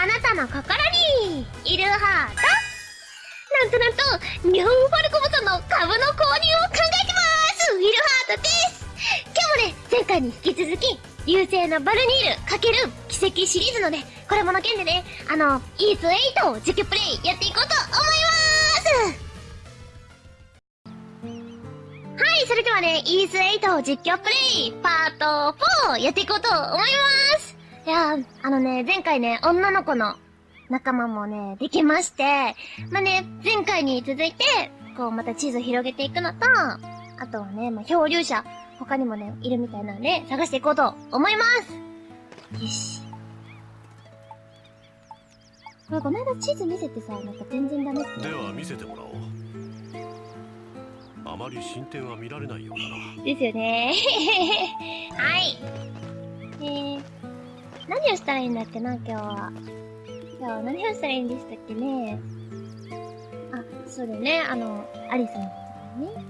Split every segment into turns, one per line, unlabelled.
あなたの心にいるハートなんとなんと日本ファルコムさんの株の購入を考えてますウィルハートです今日もね、前回に引き続き、流星のバルニール×奇跡シリーズのね、これもの件でね、あの、イース8を実況プレイやっていこうと思います。はい、それではね、イース8を実況プレイ、パート4やっていこうと思います。やー、あのね、前回ね、女の子の仲間もね、できまして、まあね、前回に続いて、こう、また地図広げていくのと、あとはね、まあ、漂流者、他にもね、いるみたいなので、探していこうと思いますよし。これ、この間地図見せてさ、なんか全然ダメって。
では見せてもらおうあまり進展は見られないようだな
ですよね はい。えー、何をしたらいいんだっけな、今日は。今日は何をしたらいいんでしたっけね。あ、そうだよね、あの、アリスのことだね。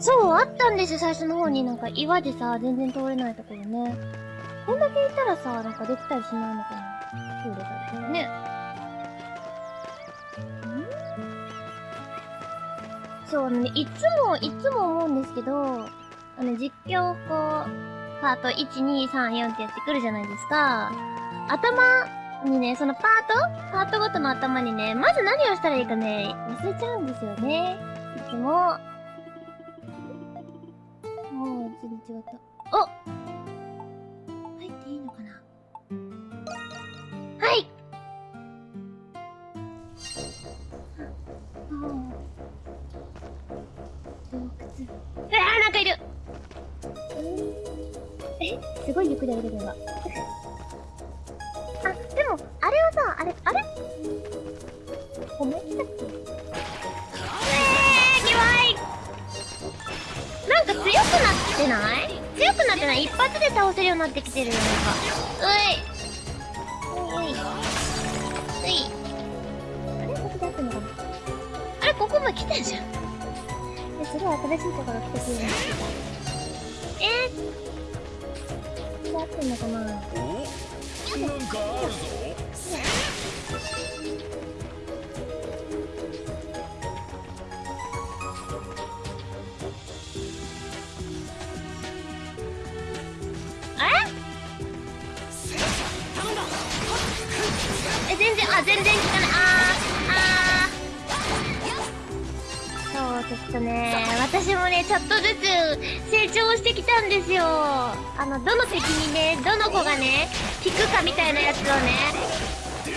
そう、あったんですよ、最初の方に。なんか岩でさ、全然通れないところね。こんだけいたらさ、なんかできたりしないのかな通れたりね。そう、ね、いつも、いつも思うんですけど、あの、実況こう、パート1、2、3、4ってやってくるじゃないですか。頭にね、そのパートパートごとの頭にね、まず何をしたらいいかね、忘れちゃうんですよね。いつも。もう、全然違った。おすごいゆっくり歩けてるわ。あ、でも、あれはさ、あれ、あれ？褒め来たっけえー、なんか強くなってない？強くなってない？一発で倒せるようになってきてるよ、なんか。うい。うい。うい。あれ？ここで合ってんのかなあれここも来たじゃん。え、すごい新しいところ来てくれる。えー、ってんのかな
おなんかあるぞ
え全然あ全然効かないああそうちょっとね私もねちょっとずつ成長してきたんですよ。のどの敵にね？どの子がね？効くかみたいなやつをね。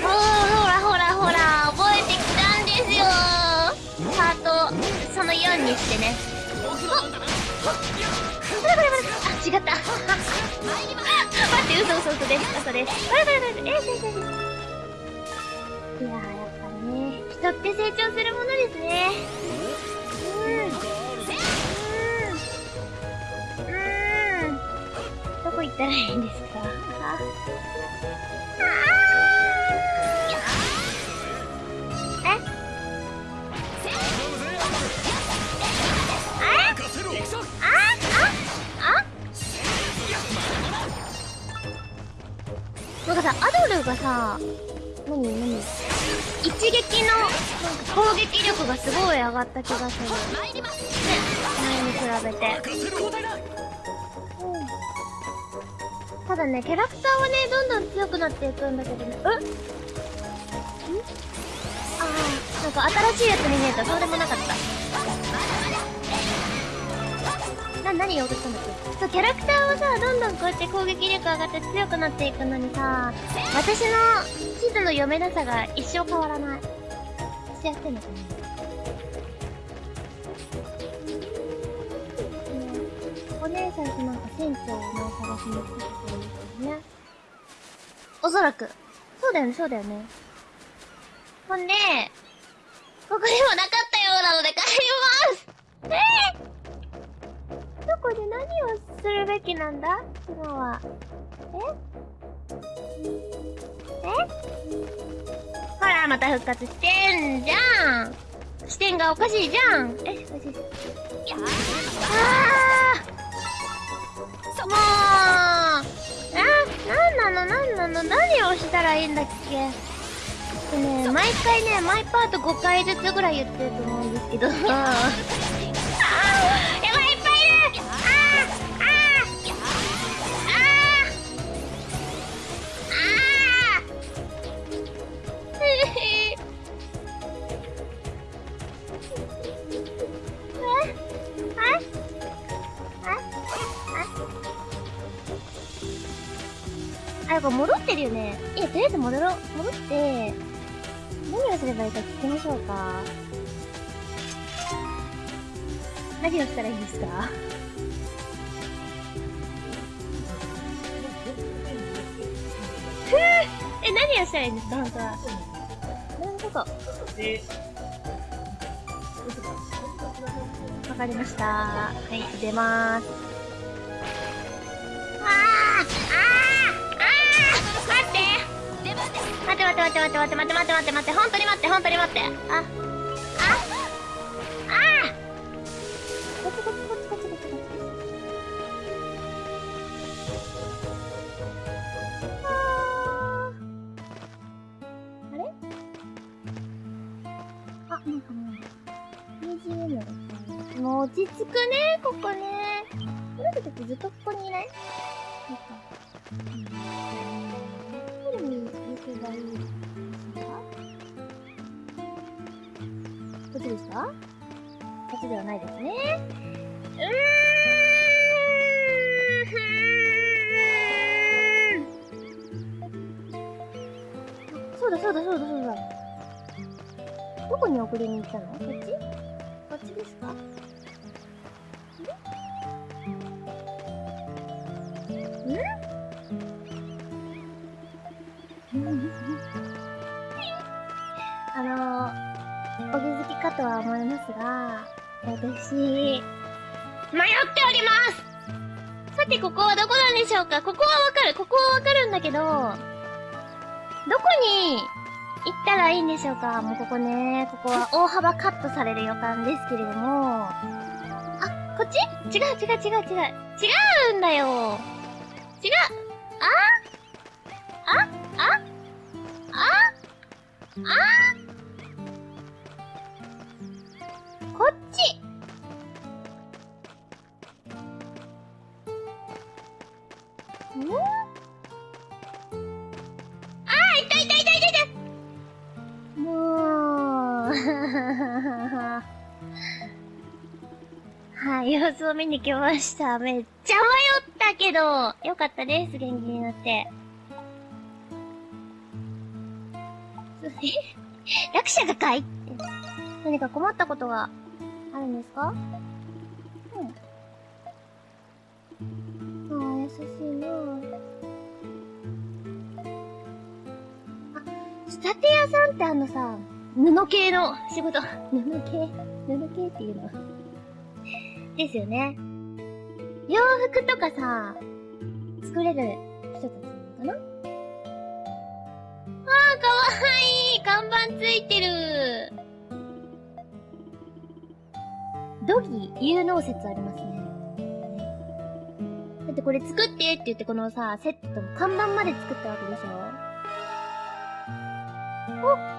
ほらほらほら覚えてきたんですよ。ハートその4にしてね。おこれこれこれ。あ違った。待って嘘嘘嘘です。嘘です。これこれこれえー、先生ですいや、やっぱね、人って成長するものですね。うん。ったらいいんですか？あああ
任せろ
ああなんかさ、アドルがさ、何何一撃のなんか攻撃力がすごい上がった気がする。ね、前に比べて。ただね、キャラクターはね、どんどん強くなっていくんだけどね。え？ああ、なんか新しいやつに見えた。そうでもなかった。な、何言おうとしたんだっけ？そう、キャラクターはさ、どんどんこうやって攻撃力上がって強くなっていくのにさ、私の地図の読めなさが一生変わらない。私やってんのかな？お姉さんとなんか船長をね、探しに来てくれるんですよね。おそらく。そうだよね、そうだよね。ほんで、ここにもなかったようなので帰りますえー、どこで何をするべきなんだ？今は。え？え？ほら、また復活してんじゃん視点がおかしいじゃんえ、おかしい。あもう。あなんなのなんなの何をしたらいいんだっけ？ね毎回ねマイパート5回ずつぐらい言ってると思うんですけど。あやっぱ戻ってるよね。いや、とりあえず戻ろう。戻って、何をすればいいか聞きましょうか。何をしたらいいですか？ふぅえ、何をしたらいいんですか？本当は。なるほど。わかりました。はい、出まーす。あーあー待って待って待って待って待って待って待って本当に待って本当に待って。あああ。ああれ？あなんかねもう落ち着くねここね。こたちずっとここにいない？かこっちではないですね。うーんそうだそうだそうだそうだ。どこに送りに行ったの？こっち？は思いますが、私、迷っております。さて、ここはどこなんでしょうか？ここはわかる。ここはわかるんだけど、どこに行ったらいいんでしょうか？もうここね、ここは大幅カットされる予感ですけれども、あ、こっち？違う違う違う違う。違うんだよ。違う。あ？あ？あ？あ？あ？こ見に来ました。めっちゃ迷ったけど、よかったです、元気になって。え落車がかいって。何か困ったことがあるんですか？うん。ああ、優しいなあ、仕立て屋さんってあのさ、布系の仕事、布系？布系っていうのですよね。洋服とかさ、作れる人たちなのかな？あー、かわいい看板ついてるドギ有能説ありますね。だってこれ作ってって言ってこのさ、セットの看板まで作ったわけでしょ？お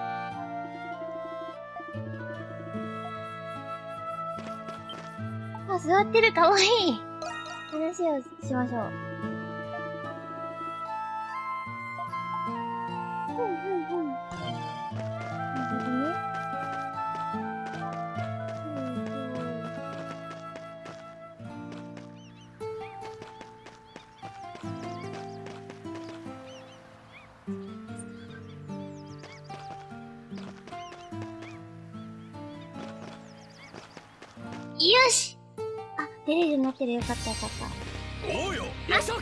座ってるかわいい話をしましょう。ふんふんふん。なるほどね。よしあ、出れるなってるよかったよかった。
おうよやった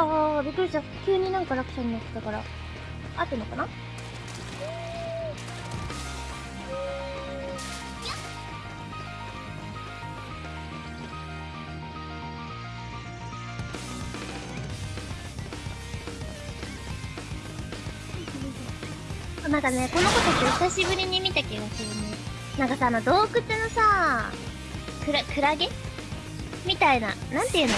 あー、びっくりした。急になんか落車になってたから。合ってんのかな？なんかね、この子たち久しぶりに見た気がするね。なんかさ、あの洞窟のさ、クラ、クラゲ？みたいな、なんていうの？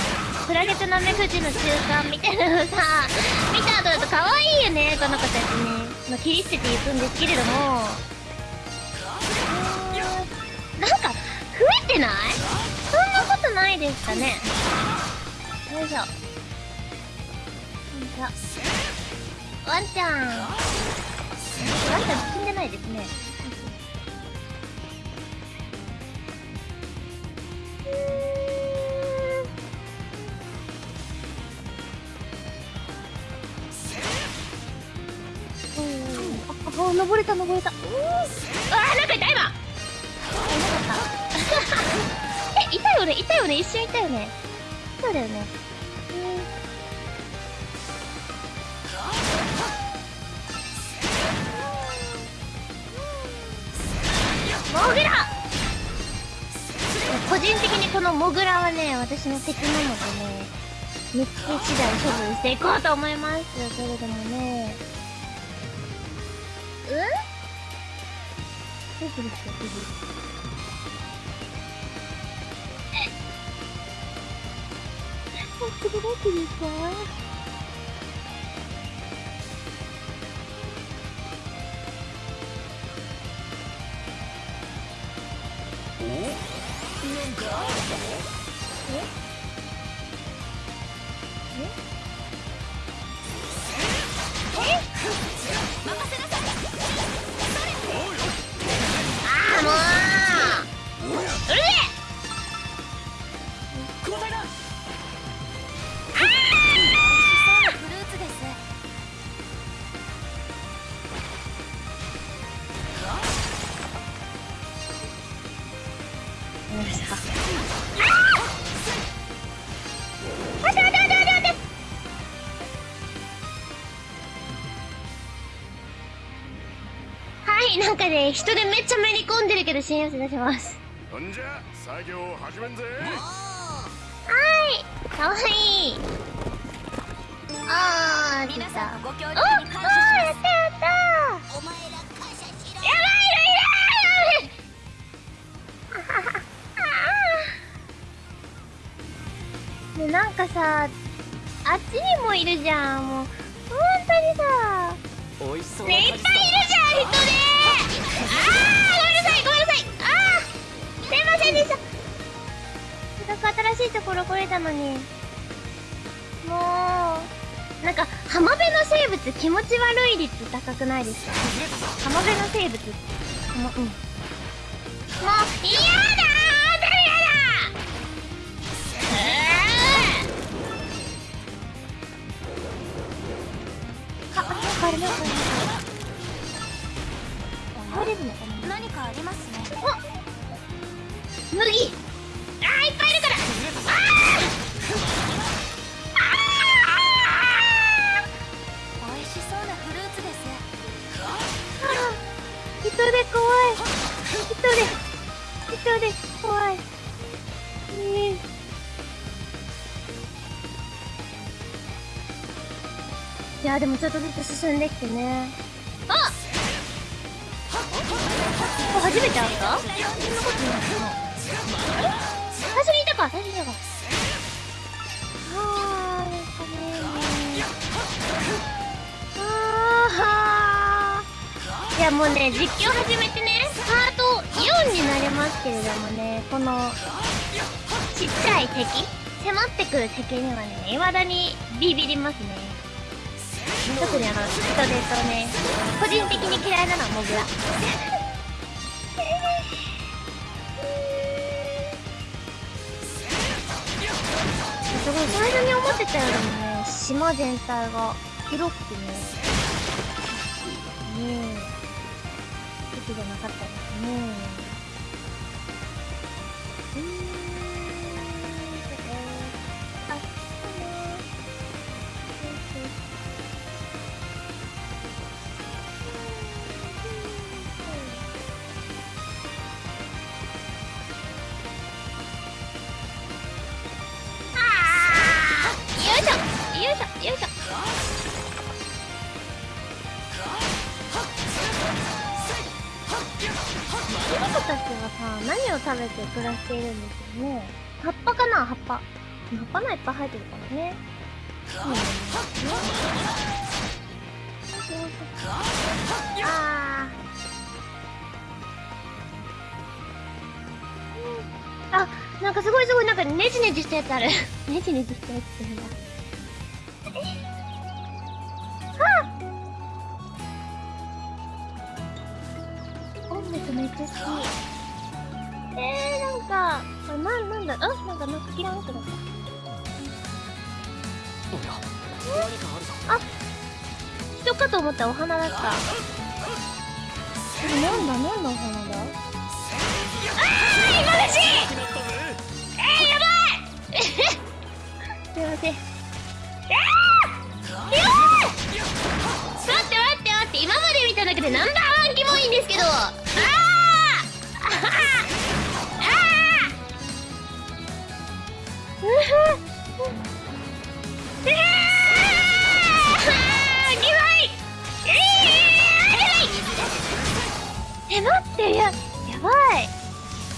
クラゲとナメクジの中間みたいなのさ、見た後だと可愛いよね、この子たちね。まあ、切り捨てていくんですけれども、なんか、増えてない？そんなことないですかね。よいしょ。よいしょ。ワンちゃん。ワンちゃん死んでないですね。あ、あ、登れたなんかいた今。あ、いなかった。え、いたよねいたよね一瞬いたよね。そうだよね。モグラ個人的にこのモグラはね、私の敵なのでね、見つけ次第処分していこうと思います。それでもね、うんどうするっけどうするあ、これなんていうか
おなんか
人でめっちゃめり込んでるけど新寄せ出します。
ほんじゃ作業を始めんぜ。
はいかわいいあー出た
皆さんご協力
おおーやったやったやばい。い。るいるねなんかさあっちにもい。るじゃんもう本当にさねい。っぱい。い。るじゃん人でごめんなさい。ごめんなさい。あーすいませんでした。せっかく新しいところ来れた。のにもうなんか浜辺の生物気持ち悪い率高くないです。か浜辺の生物。浜うんもう嫌だー。誰やだあ、なんかあれなんかあれ
何かありますね
麦あーいっぱいいるから
美味しそうなフルーツです
あー人で怖い人で人で怖いえいやでもちょっとずつ進んできてね。初めて会った？そんなことない最初にいたか。最初にいたか。あーですかね。あーいやもうね実況始めてね。パート4になりますけれどもねこのちっちゃい敵迫ってくる敵にはね未だにビビりますね。特にあの人手とね個人的に嫌いなのはモグラすごい。最初に思ってたよりもね島全体が広くてねねえ敵じゃなかったですね。しているんですよね葉っぱかな葉っぱ。葉っぱがいっぱい生えてるからね。うん、あー。あ、なんかすごいすごい、なんかネジネジしたやつある。ネジネジしたやつってなんだ。音楽めっちゃ好き。えー、なんか、あな、なんだ、あ、なんか、なんか、キランってなった。
おや？何かあるぞ
人かと思ったらお花だった。え、なんだ、なんだお花だ？あー、今だしえー、やばい！すいません。えー、やばい！待って待って待って、今まで見た中でナンバーワンキモいんですけど。あー！あえ、待って、や、やばい。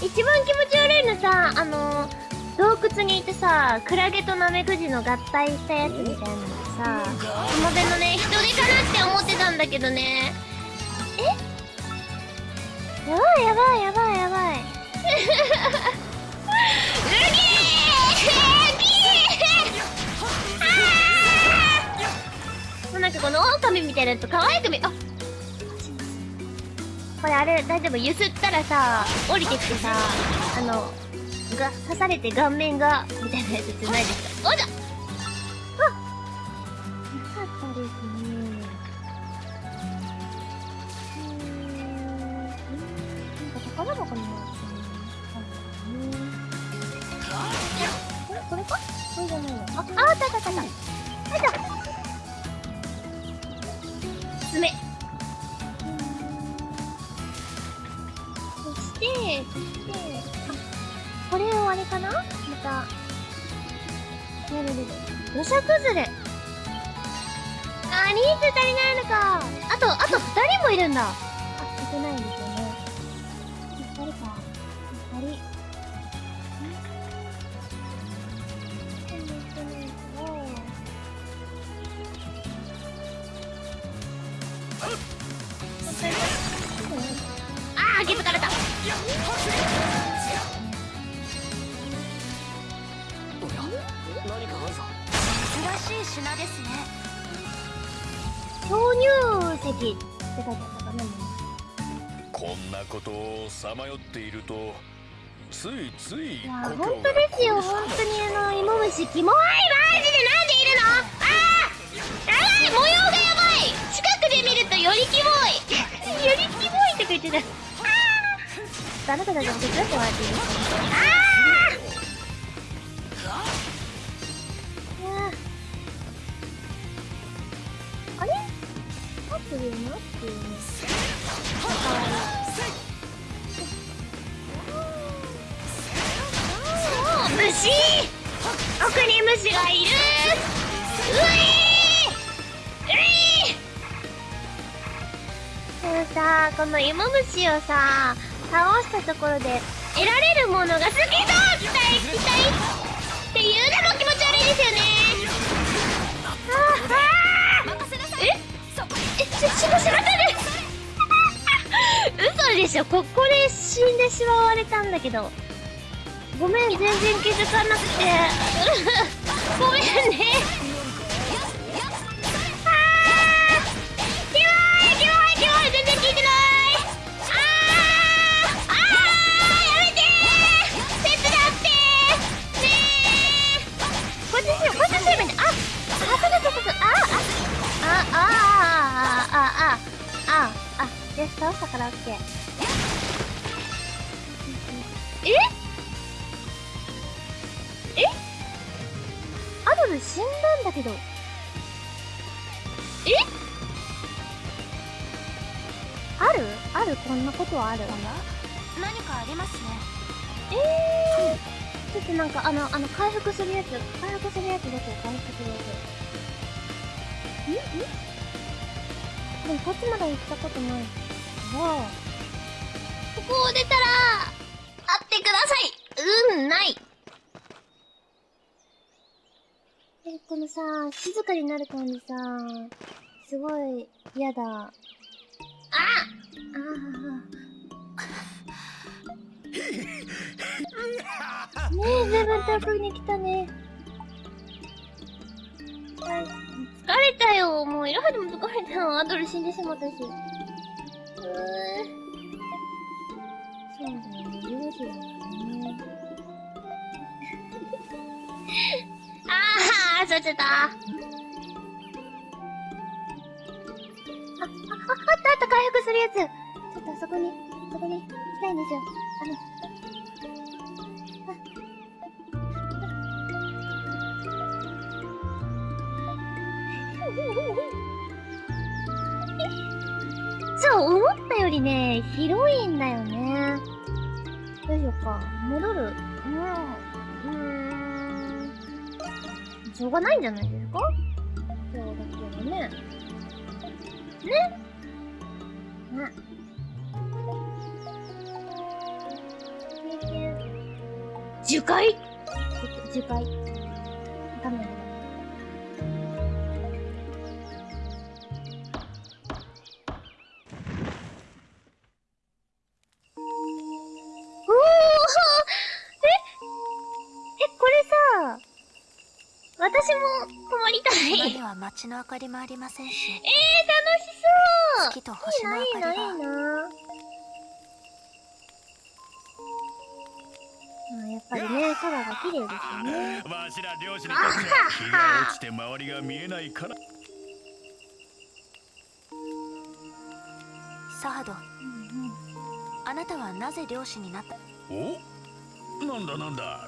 一番気持ち悪いのさ、あの、洞窟にいてさ、クラゲとナメクジの合体したやつみたいなのさ、浜辺のね、人手かなって思ってたんだけどね。えやばいやばいやばいやばい。なんかこの狼みたいなやつ可愛く見、あこれあれ大丈夫？ゆすったらさ降りてきてさあのが刺されて顔面がみたいなやつじゃないですか？おじゃ！あなかったですね。うーんなんか宝箱にもあったね。えこれか？これじゃないの。あああったあったあったあった。る土砂崩れ。あ、人数足りないのか。あと、あと2人もいるんだ。あ、いけないですよね。
品ですね。
投入石って書いてあったかな。
こんなことをさまよっているとついつい
いや本当ですよ。本当にあの芋虫キモい。マジでなんでいるの？あーやばい模様がやばい。近くで見るとよりキモい。よりキモいって言ってた。あなたたちも手伝ってもらっていいですか？あー合ってるよなっていうねかわ。いいおー虫奥に虫がいるうえーうえーでもさこの芋虫をさ倒したところで得られるものが好きそう期待期待っていうのも気持ち悪いですよね
こ
えししましまった嘘でしょ。ここで死んでしまわれたんだけど。ごめん全然気づかなくて。ごめんね。あよし倒したからオッケー。え？え？アドル死んだんだけど。え？ある？あるこんなことはある？
何かありますね。
ええー、ちょっとなんかあのあの回復するやつ。回復するやつどこ回復するやつ。んんでもこっちまだ行ったことないここを出たら会ってくださいうんないえこのさ、静かになる感じさ、すごい嫌だ。あああねえ、随分遠くに来たね。疲れたよ。もう、いろはでも疲れたよ。アドル死んでしまったし。そうだよね、両親だよね。ああ、そうちゃった。あ、あ、ああったあった、回復するやつ。ちょっとあそこに、そこに行きたいんですよ。あの、思ったよりね、広いんだよね。どうしようか。戻る？うん。うん。しょうがないんじゃないですか？そうだけどね。ね？ね。樹海樹海。も泊まりたい。
は街の明かりもありませんし。
えー、楽しそう。
月と星の明
いいな、いいな、いやっぱりね、空が綺麗ですよね。
わしら漁師にとっては日が落ちて周りが見えないから。
サード
うんうん。
あなたはなぜ漁師になった？
お？なんだなんだ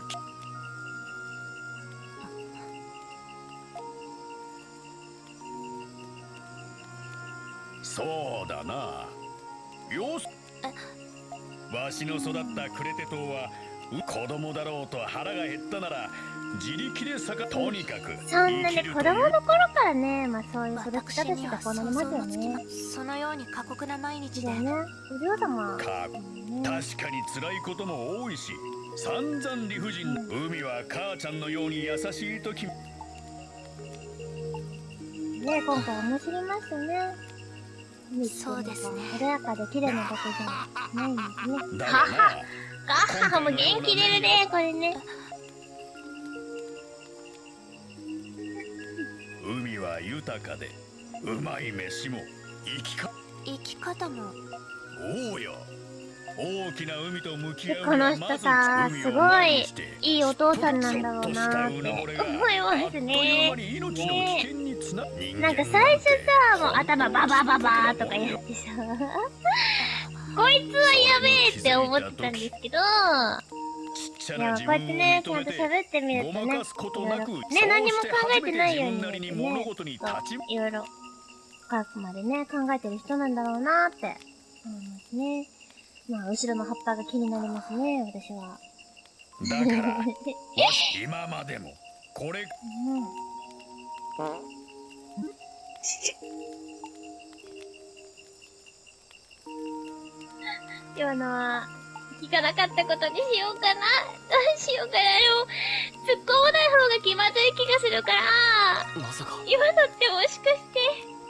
そうだなよしわしの育ったクレテ島はう子供だろうと腹が減ったなら自力でさかとにかく
そんなね、
生きるという
子供の頃からね、まあそういう育ち
私
方してこうなりますよね。
そのように過酷な毎日で
だよね。お嬢様。
か
ね、
確かに辛いことも多いし散々理不尽海は母ちゃんのように優しい時
ね、今回面白いましたね。
そうですね。
穏やかで綺麗なだけじゃないんですね。
だがな
ガッハも元気出るね、これね。
海は豊かでうまい飯も生きか
生き方も。
おうよ。大きな海と向き合う
この人さ、すごいいいお父さんなんだろうな。って思いますね。ねなんか最初さ、もう頭ババババーとかやってさ、こいつはやべえって思ってたんですけど、いや、こうやってね、ちゃんと喋ってみるとね、いろいろ、ね、何も考えてないようにね、いろいろ、深くまでね、考えてる人なんだろうなって思いますね。まあ、後ろの葉っぱが気になりますね、私は。
だから今までもこれ
うん 今のは、聞かなかったことにしようかな。どうしようかな。でも、突っ込まない方が気まずい気がするから、
まさか
今のってもしかして、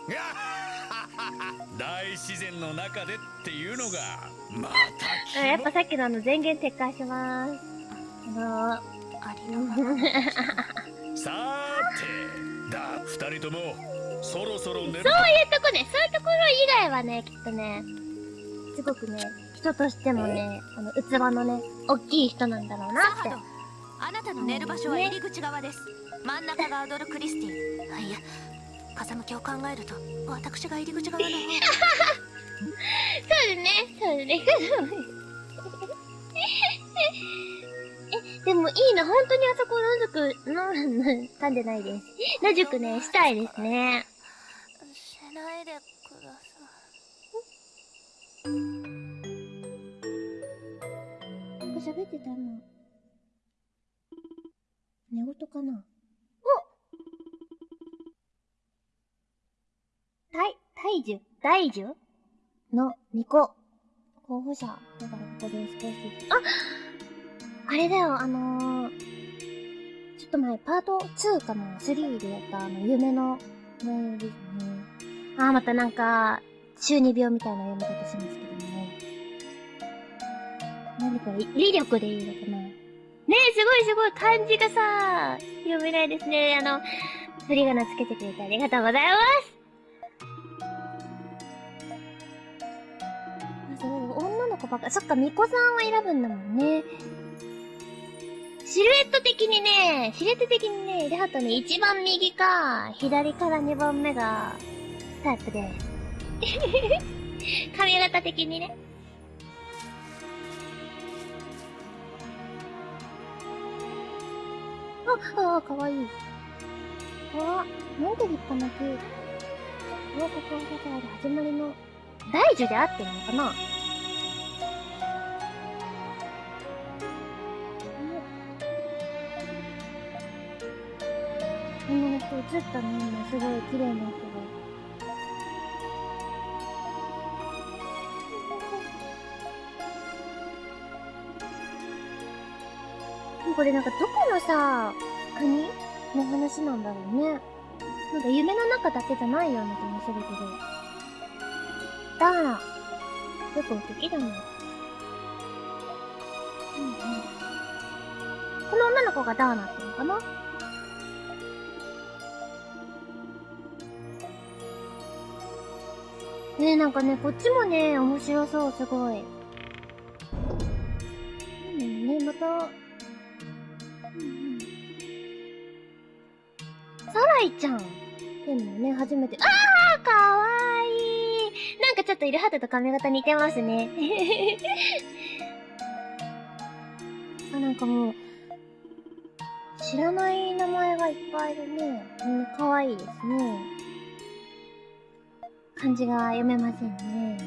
大自然の中でっていうのがまた
あやっぱさっきのあの前言撤回します。あの
ありのまま
さーてだ二人ともそろそろ寝る
そういうとこね、そういうところ以外はね、きっとね、すごくね、人としてもね、あの、器のね、大きい人なんだろうなって。
あなたの寝る場所は入り口側です。真ん中がアドル・クリスティあいや。風向きを考えると私が入り口側の方。
そうですね、そうですね。え、でもいいな、本当にあそこ野宿、の、噛んでないです。野宿ね、したいですね。
しないでくださ
なんか喋ってたの。寝言かなお大、大樹大樹の2個。候補者。だからここで少し。ああれだよ、あのー、ちょっと前、パート2かな ?3 でやったあの、夢の、ね、ですね。あー、またなんか、中二病みたいな読み方しますけどね。なんでこれ、威力でいいのかなねえ、すごいすごい、漢字がさ、読めないですね。あの、振り仮名つけてくれてありがとうございます。あ、すごい、女の子ばっか、そっか、巫女さんを選ぶんだもんね。シルエット的にね、シルエット的にね、で、あとね、一番右か、左から二番目が、タイプです。髪型的にね。あ、あ、かわいい。あ、なんで立派な木。王国を支える始まりの、大樹で合ってるのかな女の人映ったね、今すごい綺麗な人が。これなんかどこのさ、国の話なんだろうね。なんか夢の中だけじゃないような気もするけど。ダーナ。よく敵だね。うんうん。この女の子がダーナっていうのかな？ねえ、なんかね、こっちもね、面白そう、すごい。ルハテと髪型似てますね。あ、なんかもう、知らない名前がいっぱいいるね。みんな可愛いですね。漢字が読めませんね。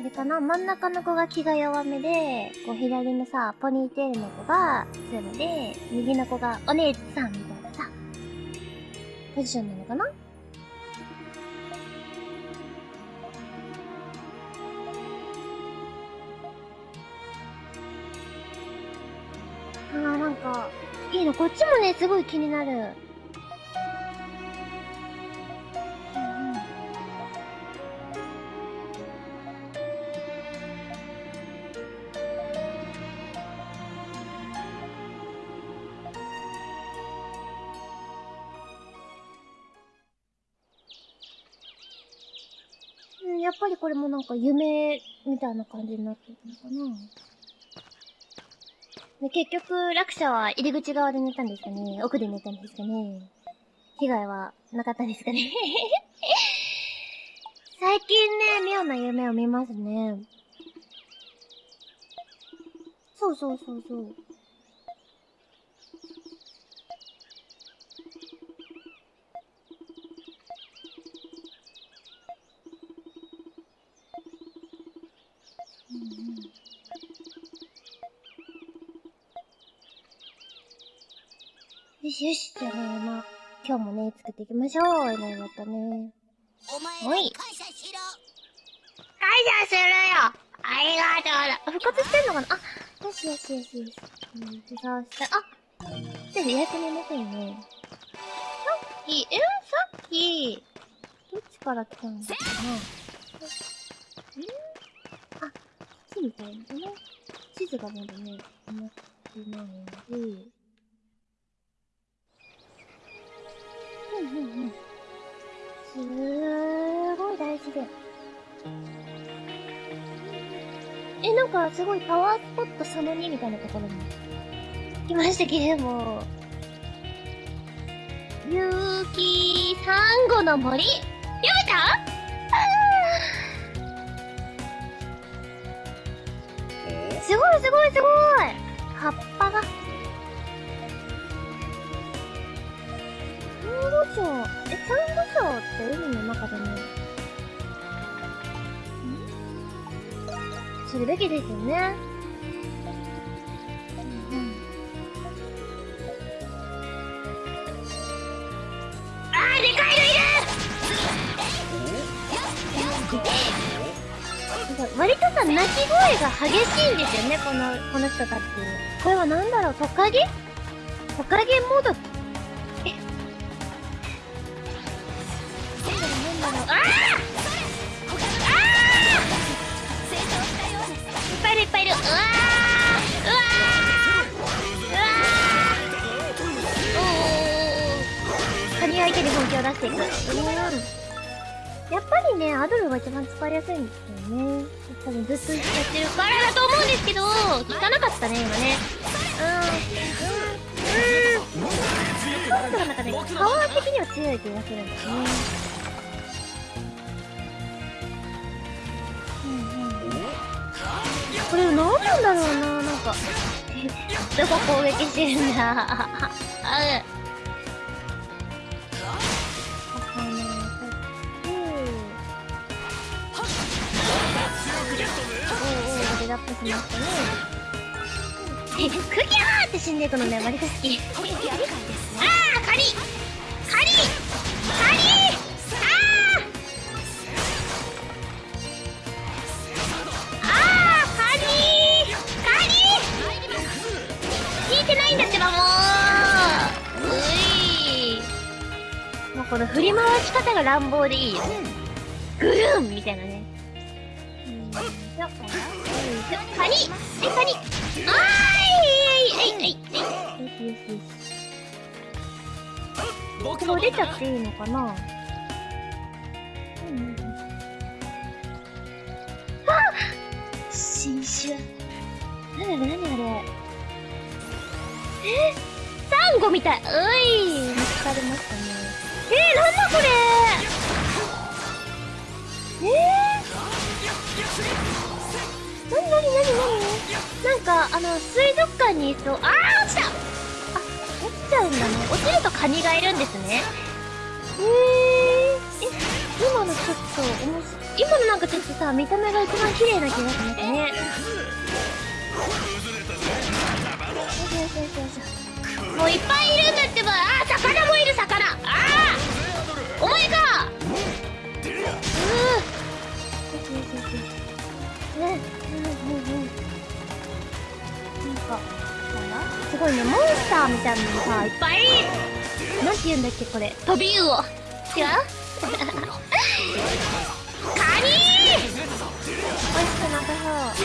あれかな？真ん中の子が気が弱めで、こう左のさ、ポニーテールの子が強めで、右の子がお姉さんみたいな、ポジションなのかな？あーなんか、いいの、こっちもね、すごい気になる。もなんか夢みたいな感じになってるのかなで、結局、落車は入り口側で寝たんですかね奥で寝たんですかね被害はなかったですかね 最近ね、妙な夢を見ますね。そうそうそうそう。しよし。じゃあね、まあ、今日もね、作っていきましょう。いろいろとね。
お
い
ら感謝しろ
感謝するよありがとうだ復活してんのかな？あ、よしよしよしよし。うん、そしたら、あでも予約見ませんね。さっき、えさっき、どっちから来たんだかなんあ、こっちみたいなね。地図がまだね、持ってないので、うんうんうん。すーごい大事で。え、なんかすごいパワースポットその2みたいなところに来ましたけれども。ゆうきサンゴの森読めた？すごいすごいすごい礁、え、サンゴ礁って海の中でね、するべきですよね。うんうん。あー、でかいのいる。割とさ、鳴き声が激しいんですよね、この、この人たち。これはなんだろう、トカゲ？トカゲもどき一番使いやすいんですよね。多分ずっとやってるからだと思うんですけど、効かなかったね、今ね。うん。うん。うん。ちょっとなん。かね、パワー的には強い気がするん。ですね。うん。うん。これ何なん。だろうな、なん。か。どこ攻撃してるん。だ。あ、うん。おおレベルアップしましたねクギャー。って死んでいくのね割と好きああカニカニカニあああー。カニカニ聞いてないんだってばもうういもうこの振り回し方が乱暴でいいよねぐるんみたいなねよいしょカニはいカニあーいはいはいはいはいよしよしよし
僕
もう出ちゃっていいのかなうんうんうんあ新種何あれ何あれえサンゴみたいうい見つかりましたねえー、なんだこれえー、なになになになに？なんかあの水族館にいそうあー落ちた！あ落ちちゃうんだね。落ちるとカニがいるんですね。へえー、え今のちょっと面白い。今のなんかちょっとさ見た目が一番綺麗な気がしますね。もういっぱいいるんだってば。あー魚もいる魚。ああお前か！うーよしよしよしよしねうんうんうんなんかすごいねモンスターみたいなのさいっぱいなんて言うんだっけこれ。飛び魚違うカニ美味しくなさそう。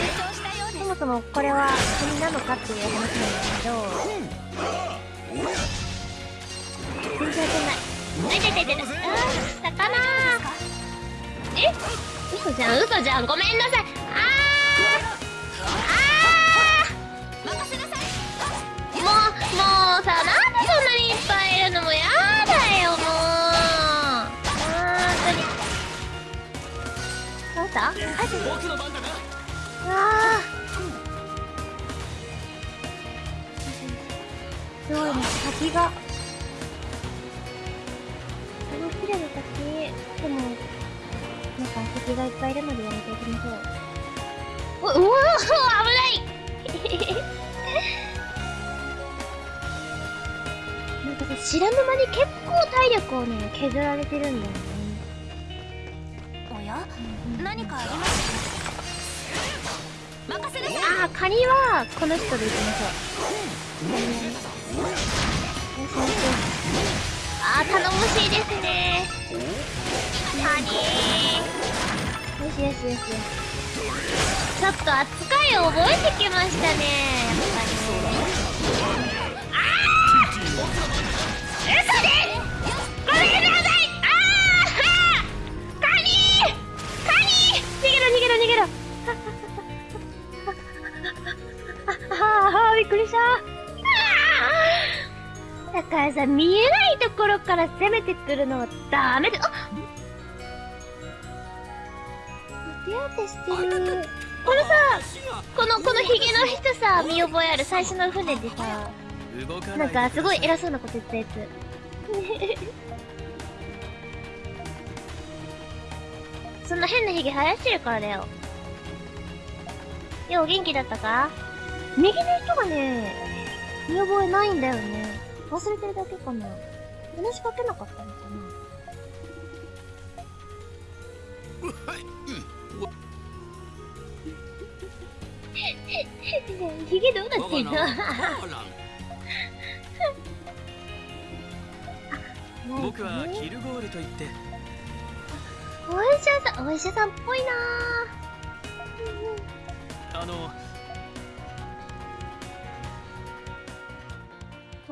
そもそもこれはカニなのかっていう話なんですけど。全然当てない。あいたいたいたいた。あー魚。え？嘘じゃん嘘じゃん。ごめんなさい。あーあーもうもうさなんでそんなにいっぱいいるのもやだよもう。本当に。どうしたあ
僕の番だ。な
あすごいね滝が。すごい綺麗な滝。でもなんか敵がいっぱいいるのでやめておきましょうううわー危ないなんかさ知らぬ間に結構体力をね削られてるんだよね。
おや？何かあります？か任せなさい
ああカニはこの人でいきましょうカニねよしよしよしああ頼もしいですね。カニよしよしよしよし。ちょっと扱いを覚えてきましたねやっぱり。ああああああびっくりした。だからさ見えないところから攻めてくるのはダメだ。あ手当てしてる。このさこのこのヒゲの人さ見覚えある最初の船でさなんかすごい偉そうなこと言ったやつ。そんな変なヒゲ生やしてるからだよ。よう元気だったか？右の人がね見覚えないんだよね。忘れてるだけかな。話しかけなかったのかな。ヒゲどうなってんの
僕はキルゴールといって
お医者さん、お医者さんっぽいな
あの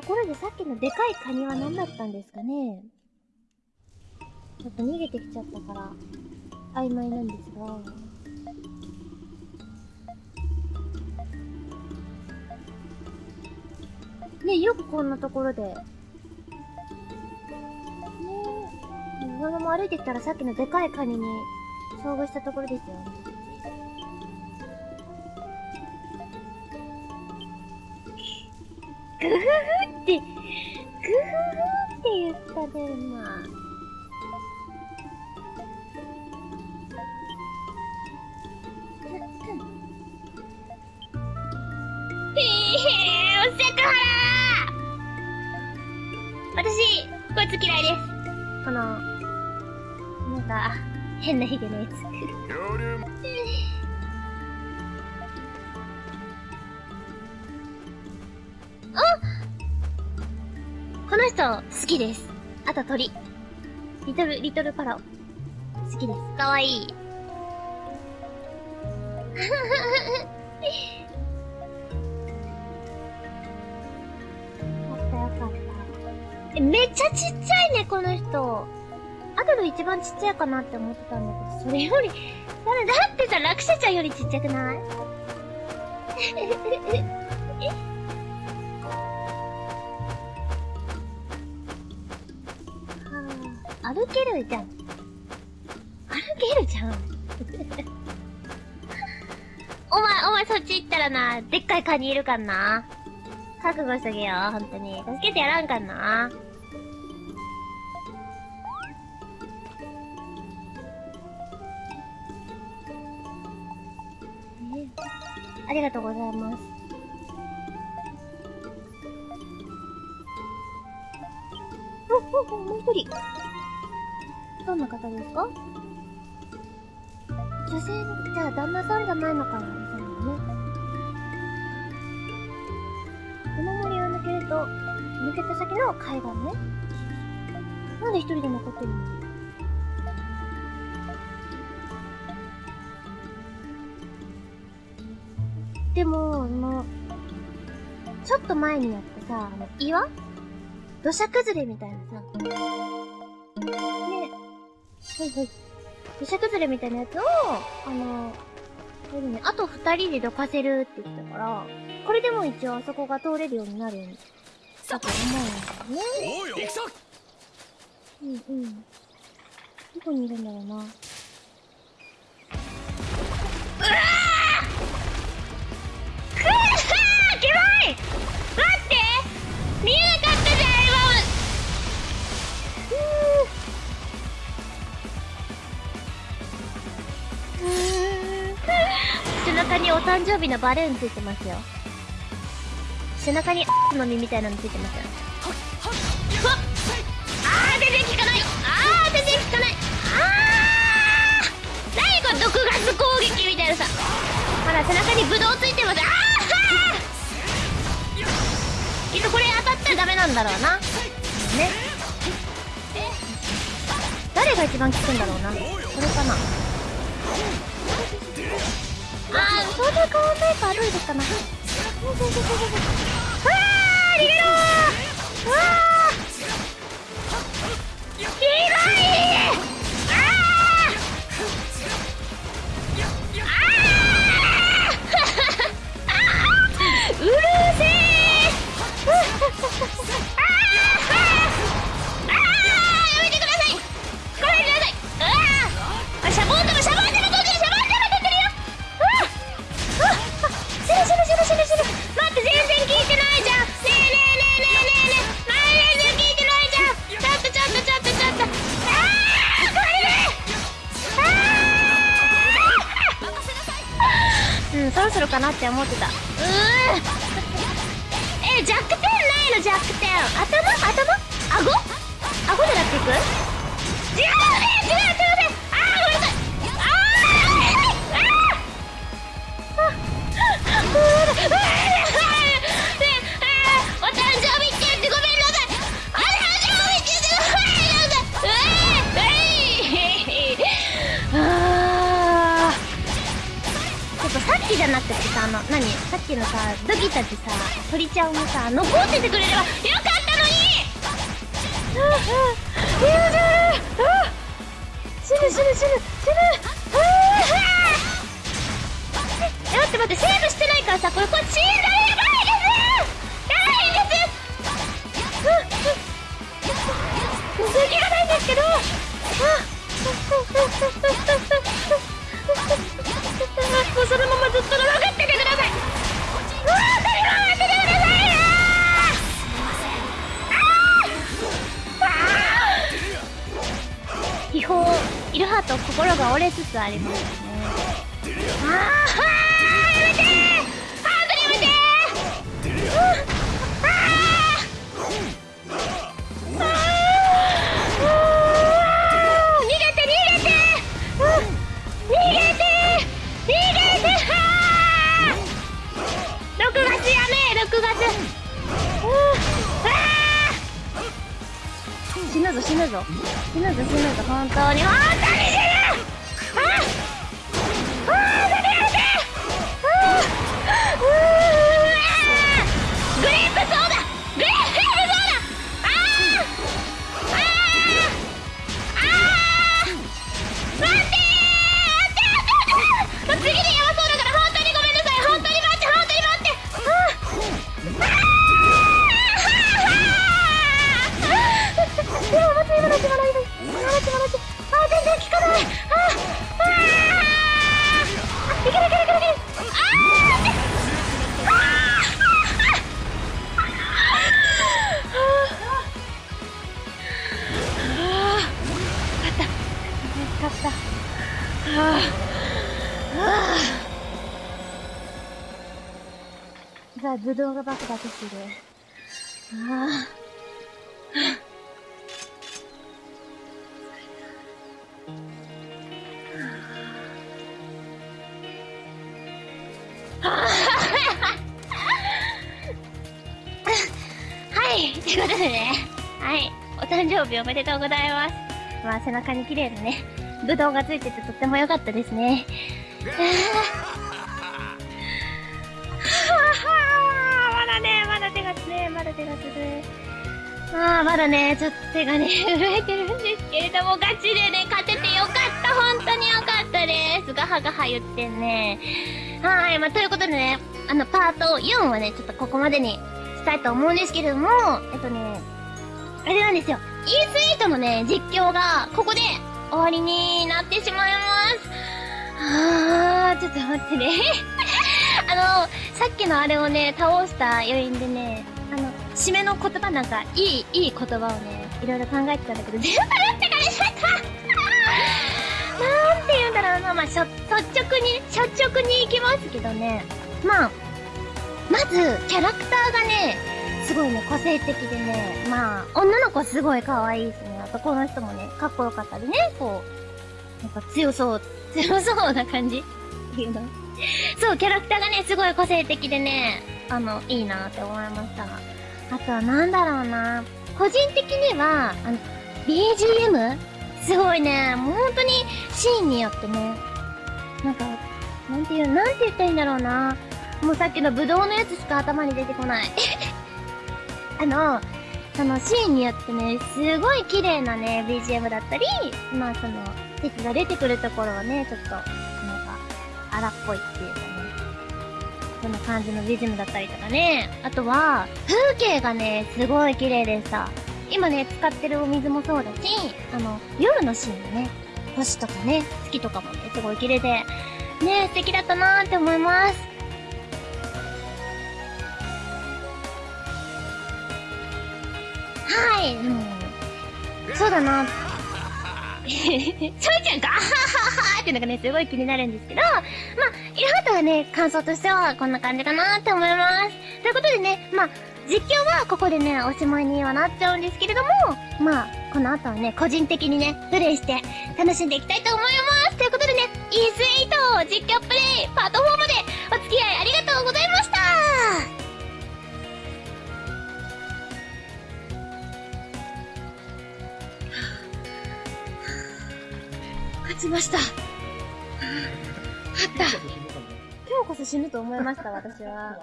ところでさっきのでかいカニは何だったんですかねちょっと逃げてきちゃったから、曖昧なんですが。ねよくこんなところで。ねえ。そのまま歩いてきたらさっきのでかいカニに遭遇したところですよ。グフフって、グフフって言ったね、今。へえ、おせくはら私、こいつ嫌いです。この、なんか、変なヒゲのやつ。
夜も
この人、好きです。あと鳥。リトル、リトルパラオ。好きです。かわいい。よかったよかった。え、めっちゃちっちゃいね、この人。アドル一番ちっちゃいかなって思ってたんだけど、それより、だだってさ、落車ちゃんよりちっちゃくない？歩けるじゃん。歩けるじゃん。お前、お前そっち行ったらな、でっかいカニいるかんな。覚悟しとけよ、ほんとに。助けてやらんかんな。ありがとうございます。お、お、お、もう一人。どんな方ですか？女性、じゃあ旦那さんじゃないのかな？そうだね。この森を抜けると、抜けた先の海岸ね。なんで一人で残ってるの？でも、あの、ちょっと前にやってさ、あの、岩？土砂崩れみたいなさ。ねはいはい。土砂崩れみたいなやつを、あの、これでね、あと二人でどかせるって言ってたから、これでも一応あそこが通れるようになるんだと思うんだよね。
おうよ
行くぞ
うんうん。どこにいるんだろうな。うわーくぅーキモい待って見えなかったじゃん、背中にお誕生日のバルーンついてますよ。背中にの実みたいなのついてますよ。あー全然効かない。あー全然効かない。あー何これ毒ガス攻撃みたいなさ。ほら背中にブドウついてます。あーきっとこれ当たったらダメなんだろうな。ね。誰が一番効くんだろうな。これかな。あーそんな変わんないかどうですかなうわー逃げろーうわーひどいあーうるせえあーねうんそろそろかなって思ってた。うーえ弱点ないの弱点。頭？頭？顎？顎でなっていく？じゃなくてさあの何？さっきのさドギタってさ鳥ちゃんもさ残っててくれればよかったのに！あああやだあ死ぬ死ぬ死ぬ死ぬああえ待って待ってセーブしてないからさこれこっちだやばいですやばいですうんうん続きがないんですけどあもずっと残っててください。うわー、それは待っててくださいよー。あー秘宝、イルハート心が折れつつありますね。ああ背中に綺麗なね、ぶどうがついててとっても良かったですね。まだね、まだ手がつね、まだ手がつね。ああ、まだね、ちょっと手がね、震えてるんですけれども、ガチでね、勝ててよかった、本当によかったです。ガハガハ言ってんね。はい、まあ、ということでね、あの、パート4はね、ちょっとここまでにしたいと思うんですけれども、えっとね、あれなんですよ。E スイートのね、実況が、ここで終わりになってしまいます。あー、ちょっと待ってね。あの、さっきのあれをね、倒した余韻でね、あの、締めの言葉なんか、いい、いい言葉をね、いろいろ考えてたんだけど、全部打ってかれちゃったなんて言うんだろうな、まあ、しょ、率直に、率直に行きますけどね。まあ、まず、キャラクターがね、すごいね、個性的でね、まあ、女の子すごい可愛いですね。男の人もね、かっこよかったりね、こう、なんか強そう、強そうな感じっていうの。そう、キャラクターがね、すごい個性的でね、あの、いいなって思いました。あとはなんだろうな。個人的には、あの、BGM? すごいね、もう本当にシーンによってね、なんか、なんていう、なんて言ったらいいんだろうな。もうさっきのブドウのやつしか頭に出てこない。あの、そのシーンによってね、すごい綺麗なね、BGM だったり、まあその、敵が出てくるところはね、ちょっと、なんか、荒っぽいっていうかね、そんな感じの BGM だったりとかね。あとは、風景がね、すごい綺麗でさ、今ね、使ってるお水もそうだし、あの、夜のシーンのね、星とかね、月とかもね、すごい綺麗で、ね、素敵だったなーって思います。はい、うん。そうだな。ちょいちゃんが、あはははっていうのがね、すごい気になるんですけど、まあ、イルハートはね、感想としてはこんな感じかなって思います。ということでね、まあ、実況はここでね、おしまいにはなっちゃうんですけれども、まあ、この後はね、個人的にね、プレイして楽しんでいきたいと思います。ということでね、イースイート実況プレイパート4までお付き合いありがとうございました勝ちました。勝った。でもこそ死ぬと思いました、私は。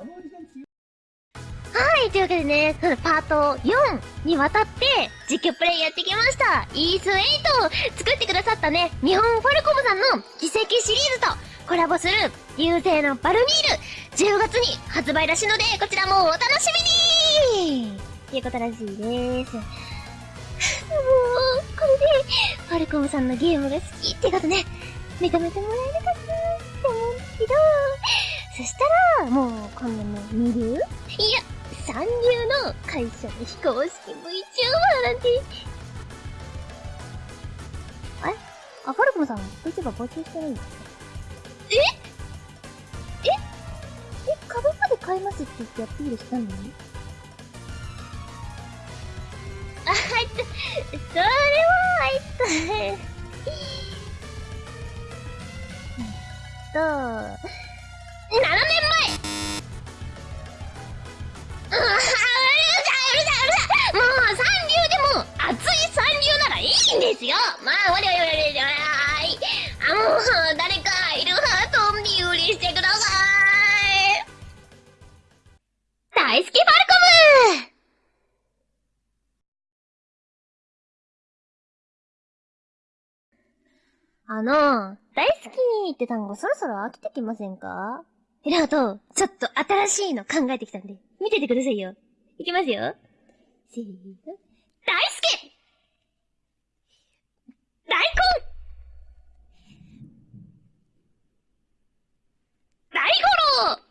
はい、というわけでね、パート4にわたって実況プレイやってきました。イース8を作ってくださったね、日本ファルコムさんの奇跡シリーズとコラボする流星のバルミール10月に発売らしいので、こちらもお楽しみにっていうことらしいです。もう、これで、ファルコムさんのゲームが好きってことね、認めてもらえるかなって思うんですけど、そしたら、もう、今度の二流？いや、三流の会社の非公式 VTuber なんて。あれ？あ、ファルコムさん、VTuber 募集してるんですか？え？え？え、株まで買いますって言ってアピールしたの？にそれは、えっと、7年前うるさいうるさいうるさもう三流でも熱い三流ならいいんですよ。まあ、わりわりわりわりわりあ、もう、誰あの、大好きって単語そろそろ飽きてきませんか？えらと、ちょっと新しいの考えてきたんで、見ててくださいよ。いきますよ。せーの。大好き大根大五郎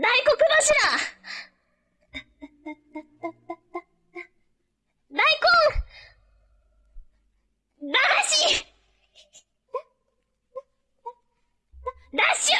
大黒柱し ラッシュ！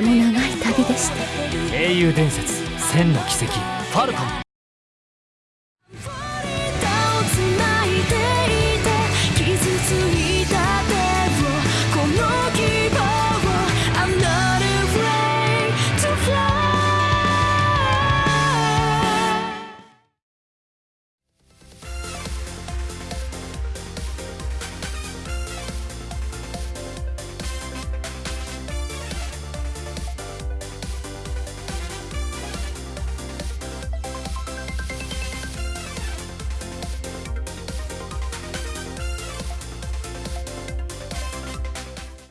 ても長い旅でした
英雄伝説千の奇跡ファルコン。